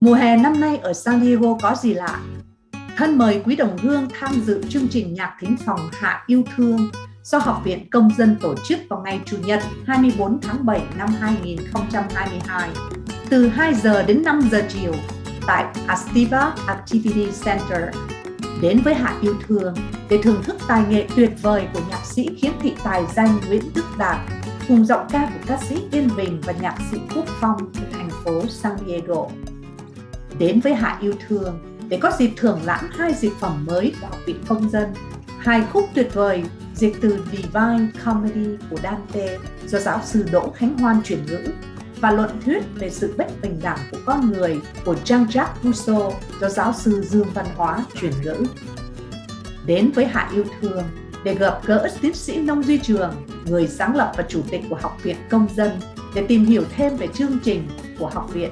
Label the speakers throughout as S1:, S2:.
S1: Mùa hè năm nay ở San Diego có gì lạ? Thân mời quý đồng hương tham dự chương trình nhạc thính phòng Hạ Yêu Thương do Học viện Công dân tổ chức vào ngày Chủ nhật 24 tháng 7 năm 2022 từ 2 giờ đến 5 giờ chiều tại Astiva Activity Center. Đến với Hạ Yêu Thương, để thưởng thức tài nghệ tuyệt vời của nhạc sĩ khiếm thị tài danh Nguyễn Đức Đạt, cùng giọng ca của ca sĩ Yên Bình và nhạc sĩ Quốc Phong của thành phố San Diego đến với Hạ Yêu Thương để có dịp thưởng lãm hai dịch phẩm mới của Học viện Công dân, hai khúc tuyệt vời dịch từ Divine Comedy của Dante do giáo sư Đỗ Khánh Hoan chuyển ngữ và luận thuyết về sự bất bình đẳng của con người của Jean-Jacques Rousseau do giáo sư Dương Văn Hóa chuyển ngữ. Đến với Hạ Yêu Thương để gặp gỡ tiến sĩ Nông Duy Trường, người sáng lập và chủ tịch của Học viện Công dân để tìm hiểu thêm về chương trình của học viện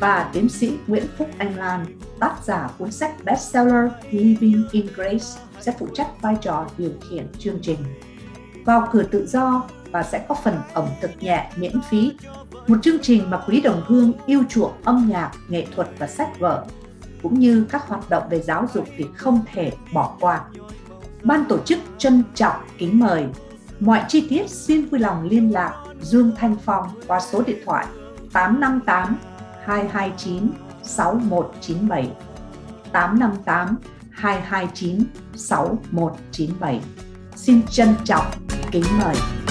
S1: và tiến sĩ Nguyễn Phúc Anh Lan, tác giả cuốn sách bestseller Living in Grace sẽ phụ trách vai trò điều khiển chương trình. Vào cửa tự do và sẽ có phần ẩm thực nhẹ miễn phí, một chương trình mà quý đồng hương yêu chuộng âm nhạc, nghệ thuật và sách vở, cũng như các hoạt động về giáo dục thì không thể bỏ qua. Ban tổ chức trân trọng kính mời. Mọi chi tiết xin vui lòng liên lạc Dương Thanh Phong qua số điện thoại 858 229 6197 858 229 6197. Xin trân trọng kính mời.